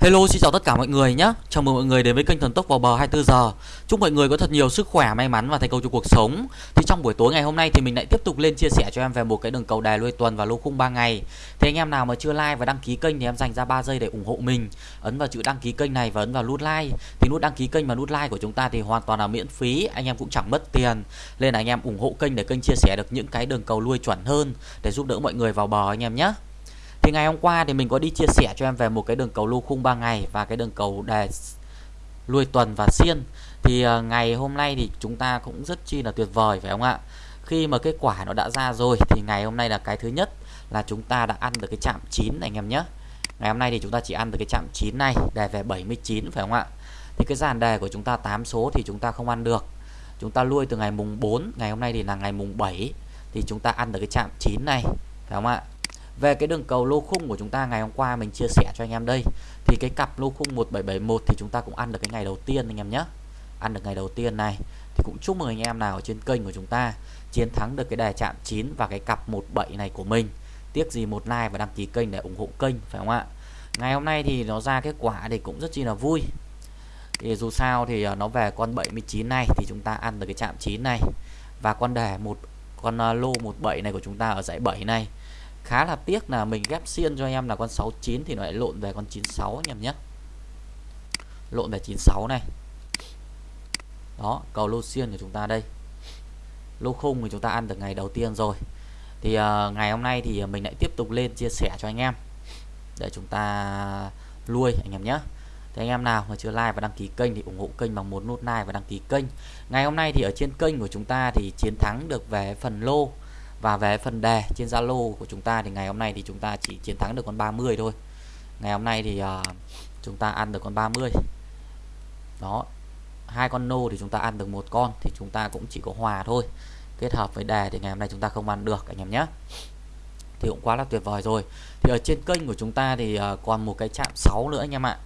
Hello xin chào tất cả mọi người nhé Chào mừng mọi người đến với kênh Thần Tốc vào bờ 24 giờ. Chúc mọi người có thật nhiều sức khỏe, may mắn và thành công trong cuộc sống. Thì trong buổi tối ngày hôm nay thì mình lại tiếp tục lên chia sẻ cho em về một cái đường cầu đài lui tuần và lô khung 3 ngày. Thế anh em nào mà chưa like và đăng ký kênh thì em dành ra 3 giây để ủng hộ mình. Ấn vào chữ đăng ký kênh này và ấn vào nút like. Thì nút đăng ký kênh và nút like của chúng ta thì hoàn toàn là miễn phí Anh em cũng chẳng mất tiền. Nên là anh em ủng hộ kênh để kênh chia sẻ được những cái đường cầu lui chuẩn hơn Để giúp đỡ mọi người vào bờ anh em nhé thì ngày hôm qua thì mình có đi chia sẻ cho em về một cái đường cầu lô khung 3 ngày và cái đường cầu đề lui tuần và xiên. Thì ờ, ngày hôm nay thì chúng ta cũng rất chi là tuyệt vời, phải không ạ? Khi mà kết quả nó đã ra rồi thì ngày hôm nay là cái thứ nhất là chúng ta đã ăn được cái chạm 9 anh em nhé. Ngày hôm nay thì chúng ta chỉ ăn được cái chạm 9 này đề về 79 phải không ạ? Thì cái dàn đề của chúng ta 8 số thì chúng ta không ăn được. Chúng ta lui từ ngày mùng 4 ngày hôm nay thì là ngày mùng 7 thì chúng ta ăn được cái chạm 9 này, phải không ạ? Về cái đường cầu lô khung của chúng ta ngày hôm qua mình chia sẻ cho anh em đây. Thì cái cặp lô khung 1771 thì chúng ta cũng ăn được cái ngày đầu tiên anh em nhé. Ăn được ngày đầu tiên này. Thì cũng chúc mừng anh em nào ở trên kênh của chúng ta chiến thắng được cái đề chạm 9 và cái cặp 17 này của mình. Tiếc gì một like và đăng ký kênh để ủng hộ kênh, phải không ạ? Ngày hôm nay thì nó ra kết quả thì cũng rất chi là vui. Thì dù sao thì à, nó về con 79 này thì chúng ta ăn được cái chạm 9 này. Và con đề một, con à, lô 17 này của chúng ta ở dãy 7 này khá là tiếc là mình ghép xiên cho anh em là con 69 thì nó lại lộn về con 96 anh em nhé. Lộn về 96 này. Đó cầu lô xiên của chúng ta đây. Lô khung thì chúng ta ăn được ngày đầu tiên rồi. Thì uh, ngày hôm nay thì mình lại tiếp tục lên chia sẻ cho anh em để chúng ta nuôi anh em nhé. Thì anh em nào mà chưa like và đăng ký kênh thì ủng hộ kênh bằng một nút like và đăng ký kênh. Ngày hôm nay thì ở trên kênh của chúng ta thì chiến thắng được về phần lô và về phần đề trên Zalo của chúng ta thì ngày hôm nay thì chúng ta chỉ chiến thắng được con 30 thôi. Ngày hôm nay thì uh, chúng ta ăn được con 30 đó hai con nô thì chúng ta ăn được một con thì chúng ta cũng chỉ có hòa thôi. Kết hợp với đề thì ngày hôm nay chúng ta không ăn được anh em nhé. Thì cũng quá là tuyệt vời rồi. Thì ở trên kênh của chúng ta thì uh, còn một cái chạm 6 nữa anh em ạ.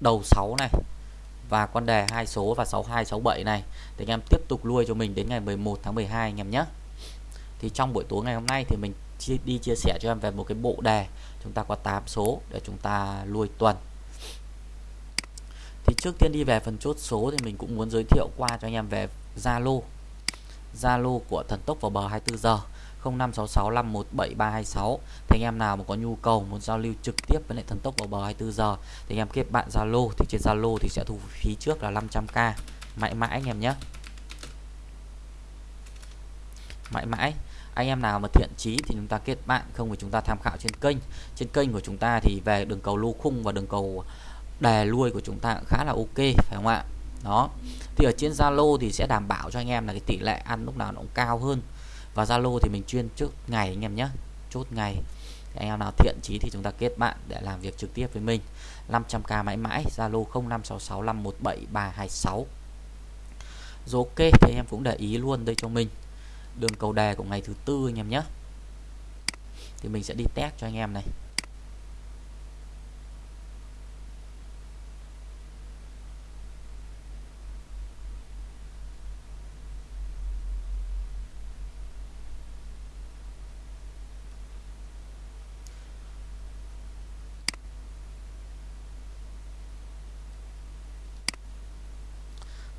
Đầu 6 này và con đề hai số và 6267 này. Thì anh em tiếp tục nuôi cho mình đến ngày 11 tháng 12 anh em nhé thì trong buổi tối ngày hôm nay thì mình đi chia sẻ cho em về một cái bộ đề. Chúng ta có 8 số để chúng ta nuôi tuần. Thì trước tiên đi về phần chốt số thì mình cũng muốn giới thiệu qua cho anh em về Zalo. Zalo của thần tốc vào bờ 24 giờ 0566517326 thì anh em nào mà có nhu cầu muốn giao lưu trực tiếp với lại thần tốc vào bờ 24 giờ, thì anh em kết bạn Zalo. Thì trên Zalo thì sẽ thu phí trước là 500k mãi mãi anh em nhé. Mãi mãi anh em nào mà thiện chí thì chúng ta kết bạn, không thì chúng ta tham khảo trên kênh. Trên kênh của chúng ta thì về đường cầu lô khung và đường cầu đề lui của chúng ta cũng khá là ok, phải không ạ? Đó. Thì ở trên Zalo thì sẽ đảm bảo cho anh em là cái tỷ lệ ăn lúc nào nó cũng cao hơn. Và Zalo thì mình chuyên trước ngày anh em nhé. Chốt ngày. Anh em nào thiện chí thì chúng ta kết bạn để làm việc trực tiếp với mình. 500k mãi mãi, Zalo 0566517326 rồi ok, thì anh em cũng để ý luôn đây cho mình đường cầu đề của ngày thứ tư anh em nhé. Thì mình sẽ đi test cho anh em này.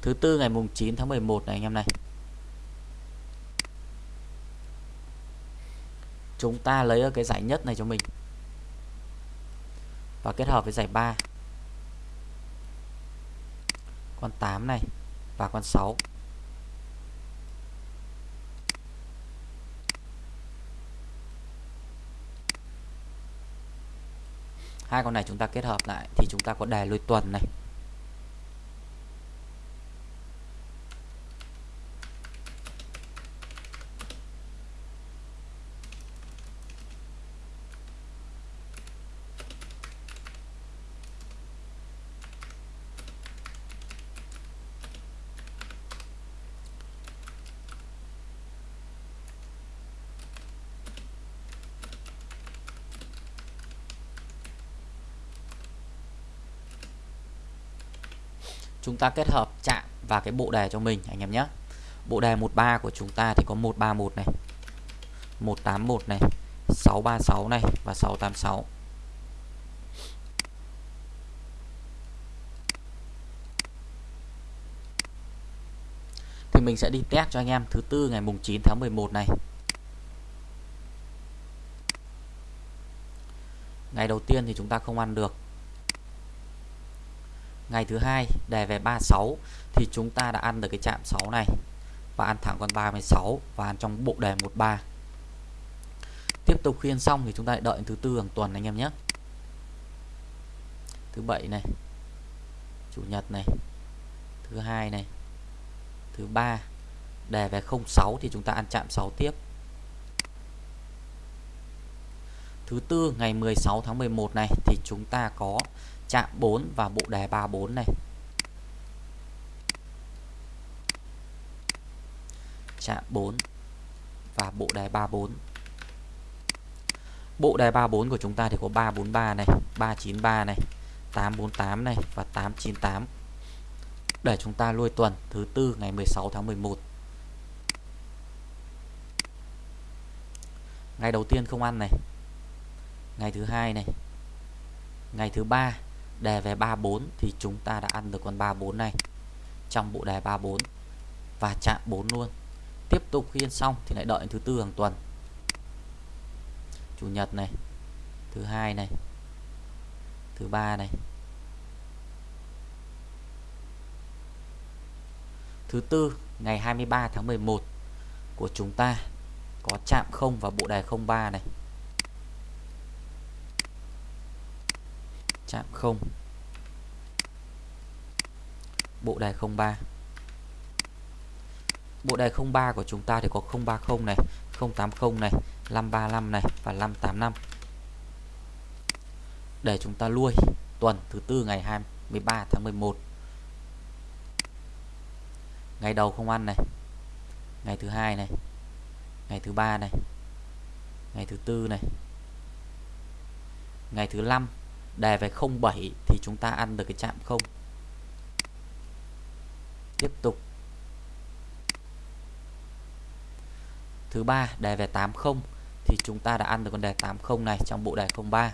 Thứ tư ngày mùng 9 tháng 11 này anh em này. Chúng ta lấy ở cái giải nhất này cho mình. Và kết hợp với giải 3 con 8 này và con 6 hai con này chúng ta kết hợp lại thì chúng ta có đề lôi tuần này. chúng ta kết hợp chạm và cái bộ đề cho mình, anh em nhé. Bộ đề 13 của chúng ta thì có 131 này 181 này 636 này và 686 thì mình sẽ đi test cho anh em thứ tư ngày mùng 9 tháng 11 này. Ngày đầu tiên thì chúng ta không ăn được ngày thứ hai, đề về 36 thì chúng ta đã ăn được cái chạm 6 này. Và ăn thẳng con 36 và ăn trong bộ đề 13 tiếp tục khuyên xong thì chúng ta lại đợi thứ tư hàng tuần anh em nhé. Thứ bảy này, chủ nhật này, thứ hai này, thứ ba, đề về 06 thì chúng ta ăn chạm 6 tiếp. Thứ tư, ngày 16 tháng 11 này, thì chúng ta có chạm 4 và bộ đề 34 này. Chạm 4 và bộ đề 34 bộ đề 34 của chúng ta thì có 343 này 393 này 848 này và 898 để chúng ta lui tuần thứ tư ngày 16 tháng 11 ngày đầu tiên không ăn này. Ngày thứ hai này. Ngày thứ ba đề về 34 thì chúng ta đã ăn được con 34 này. Trong bộ đề 34 và chạm 4 luôn. Tiếp tục khiên xong thì lại đợi thứ tư hàng tuần. Chủ nhật này, thứ hai này, thứ ba này, thứ tư, ngày 23 tháng 11 của chúng ta có chạm không và bộ đề 03 này. Chạm 0 bộ đài 03 bộ đài 03 của chúng ta thì có 030 này 080 này 535 này và 585 để chúng ta lui tuần thứ tư ngày 23 tháng 11 ngày đầu không ăn này, ngày thứ hai này, ngày thứ ba này, ngày thứ tư này, ngày thứ năm đề về 07 thì chúng ta ăn được cái chạm không. Tiếp tục. Thứ ba đề về 80 thì chúng ta đã ăn được con đề 80 này trong bộ đề 03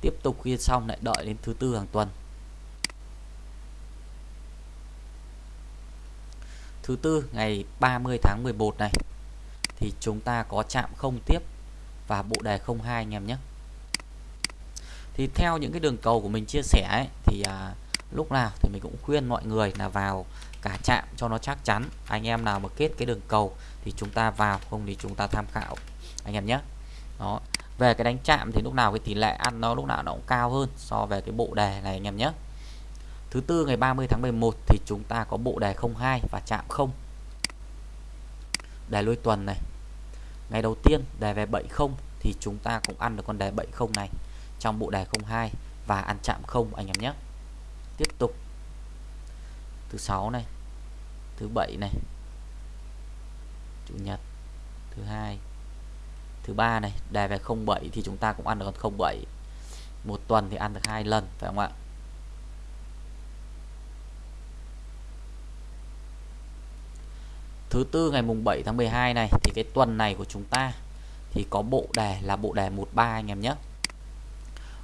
tiếp tục khi xong lại đợi đến thứ tư hàng tuần. Thứ tư, ngày 30 tháng 11 này thì chúng ta có chạm không tiếp và bộ đề 02 anh em nhé thì theo những cái đường cầu của mình chia sẻ ấy, thì à, lúc nào thì mình cũng khuyên mọi người là vào cả chạm cho nó chắc chắn. Anh em nào mà kết cái đường cầu thì chúng ta vào không thì chúng ta tham khảo. Anh em nhé. Đó. Về cái đánh chạm thì lúc nào cái tỷ lệ ăn nó lúc nào nó cũng cao hơn so về cái bộ đề này anh em nhé. Thứ tư ngày 30 tháng 11 thì chúng ta có bộ đề 02 và chạm không. Đề lôi tuần này. Ngày đầu tiên đề về 70 thì chúng ta cũng ăn được con đề 70 này trong bộ đề 02 và ăn chạm không anh em nhé. Tiếp tục. Thứ sáu này, thứ bảy này, chủ nhật, thứ hai, thứ ba này, đề về 07 thì chúng ta cũng ăn được con 07 một tuần thì ăn được hai lần, phải không ạ? Thứ tư ngày mùng 7 tháng 12 này thì cái tuần này của chúng ta thì có bộ đề là bộ đề 13 anh em nhé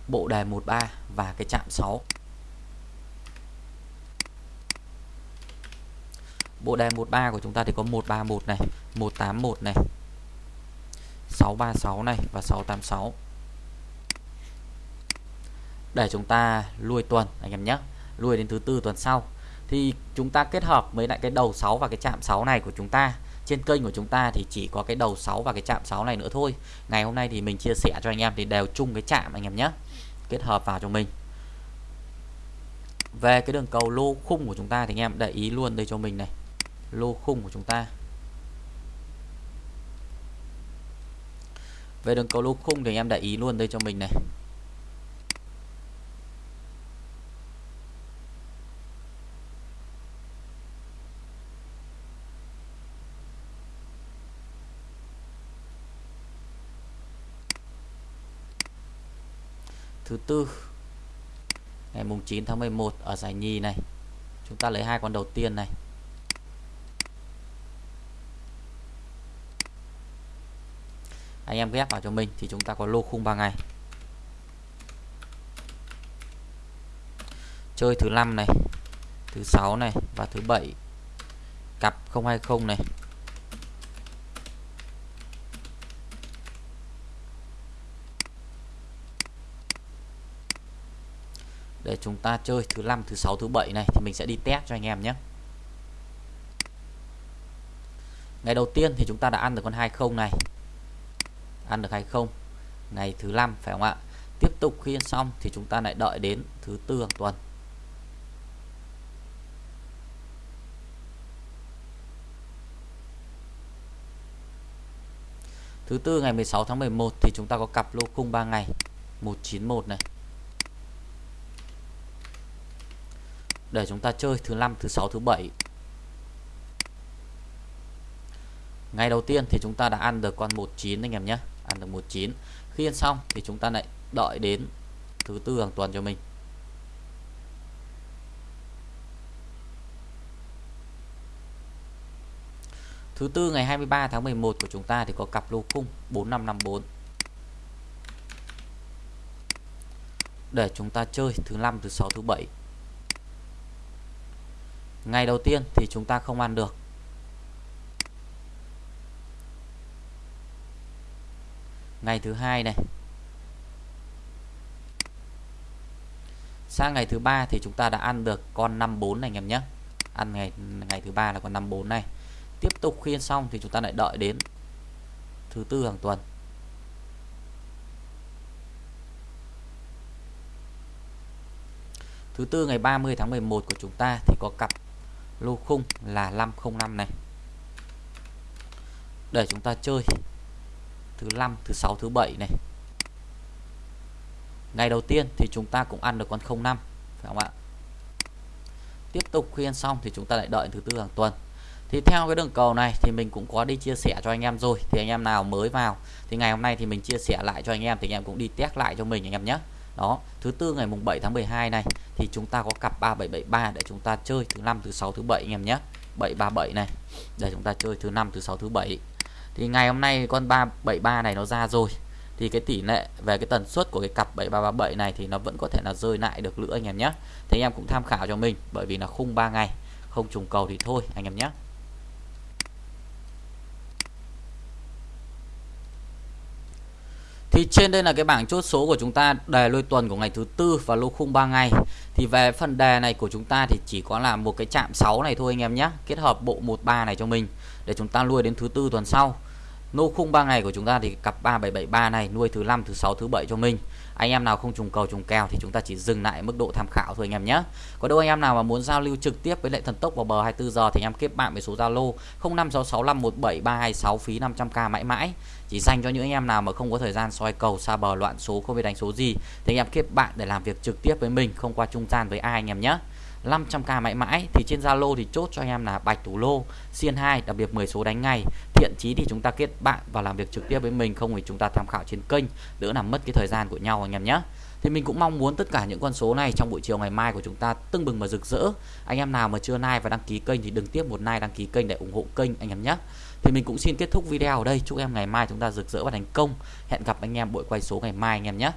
bộ đề 13 và cái chạm 6 bộ đề 13 của chúng ta thì có 131 này 181 này 636 này và 686 để chúng ta lui tuần, anh em nhé, lui đến thứ tư tuần sau. Thì chúng ta kết hợp với lại cái đầu 6 và cái chạm 6 này của chúng ta. Trên kênh của chúng ta thì chỉ có cái đầu 6 và cái chạm 6 này nữa thôi. Ngày hôm nay thì mình chia sẻ cho anh em thì đều chung cái chạm, anh em nhé kết hợp vào cho mình. Về cái đường cầu lô khung của chúng ta thì anh em để ý luôn đây cho mình này. Lô khung của chúng ta. Về đường cầu lô khung thì anh em để ý luôn đây cho mình này. Thứ tư, ngày mùng 9 tháng 11 ở giải nhì này. Chúng ta lấy hai con đầu tiên này. Anh em ghép vào cho mình thì chúng ta có lô khung 3 ngày. Chơi thứ năm này, thứ sáu này và thứ bảy. Cặp 020 này. Để chúng ta chơi thứ năm, thứ sáu, thứ bảy này thì mình sẽ đi test cho anh em nhé. Ngày đầu tiên thì chúng ta đã ăn được con 20 này. Ăn được 20 ngày thứ năm, phải không ạ? Tiếp tục khi xong thì chúng ta lại đợi đến thứ tư hàng tuần. Thứ tư ngày 16 tháng 11 thì chúng ta có cặp lô khung 3 ngày. 191 này. Để chúng ta chơi thứ năm, thứ sáu, thứ bảy. Ngày đầu tiên thì chúng ta đã ăn được con 19 anh em nhé. Ăn được 19 khi ăn xong thì chúng ta lại đợi đến thứ tư hàng tuần cho mình. Thứ tư ngày 23 tháng 11 của chúng ta thì có cặp lô cung 4554 để chúng ta chơi thứ năm, thứ sáu, thứ bảy ngày đầu tiên thì chúng ta không ăn được. Ngày thứ hai này. Sang ngày thứ ba thì chúng ta đã ăn được con 54 này anh em nhé. Ăn ngày ngày thứ ba là con 54 này. Tiếp tục khi xong thì chúng ta lại đợi đến thứ tư hàng tuần. Thứ tư ngày 30 tháng 11 của chúng ta thì có cặp lô khung là 505 này. Để chúng ta chơi thứ năm, thứ sáu, thứ bảy này. Ngày đầu tiên thì chúng ta cũng ăn được con 05 phải không ạ? Tiếp tục khi ăn xong thì chúng ta lại đợi thứ tư hàng tuần. Thì theo cái đường cầu này thì mình cũng có đi chia sẻ cho anh em rồi. Thì anh em nào mới vào thì ngày hôm nay thì mình chia sẻ lại cho anh em thì anh em cũng đi test lại cho mình anh em nhé đó, thứ tư ngày mùng 7 tháng 12 này, thì chúng ta có cặp 3773 để chúng ta chơi thứ năm, thứ sáu, thứ bảy anh em nhé. 737 này, để chúng ta chơi thứ năm, thứ sáu, thứ bảy. Thì ngày hôm nay con 373 này nó ra rồi. Thì cái tỷ lệ về cái tần suất của cái cặp 7337 này thì nó vẫn có thể là rơi lại được nữa anh em nhé. Thì anh em cũng tham khảo cho mình, bởi vì là khung 3 ngày, không trùng cầu thì thôi anh em nhé. Thì trên đây là cái bảng chốt số của chúng ta, đề lôi tuần của ngày thứ tư và lô khung 3 ngày. Thì về phần đề này của chúng ta thì chỉ có là một cái chạm 6 này thôi anh em nhé. Kết hợp bộ 13 này cho mình để chúng ta nuôi đến thứ tư tuần sau. Nô khung 3 ngày của chúng ta thì cặp 3773 này, nuôi thứ năm, thứ sáu, thứ bảy cho mình. Anh em nào không trùng cầu, trùng kèo thì chúng ta chỉ dừng lại mức độ tham khảo thôi anh em nhé. Có đâu anh em nào mà muốn giao lưu trực tiếp với lại thần tốc vào bờ 24 giờ thì anh em kết bạn với số Zalo 0566517326 phí 500k mãi mãi. Chỉ dành cho những anh em nào mà không có thời gian soi cầu, xa bờ, loạn số, không biết đánh số gì thì anh em kết bạn để làm việc trực tiếp với mình, không qua trung gian với ai anh em nhé. 500k mãi mãi, thì trên Zalo thì chốt cho anh em là bạch thủ lô, xiên 2 đặc biệt 10 số đánh ngày thiện chí thì chúng ta kết bạn và làm việc trực tiếp với mình, không thì chúng ta tham khảo trên kênh, đỡ làm mất cái thời gian của nhau anh em nhé. Thì mình cũng mong muốn tất cả những con số này trong buổi chiều ngày mai của chúng ta tưng bừng và rực rỡ. Anh em nào mà chưa like và đăng ký kênh thì đừng tiếp một like, đăng ký kênh để ủng hộ kênh anh em nhé. Thì mình cũng xin kết thúc video ở đây. Chúc em ngày mai chúng ta rực rỡ và thành công. Hẹn gặp anh em buổi quay số ngày mai anh em nhé.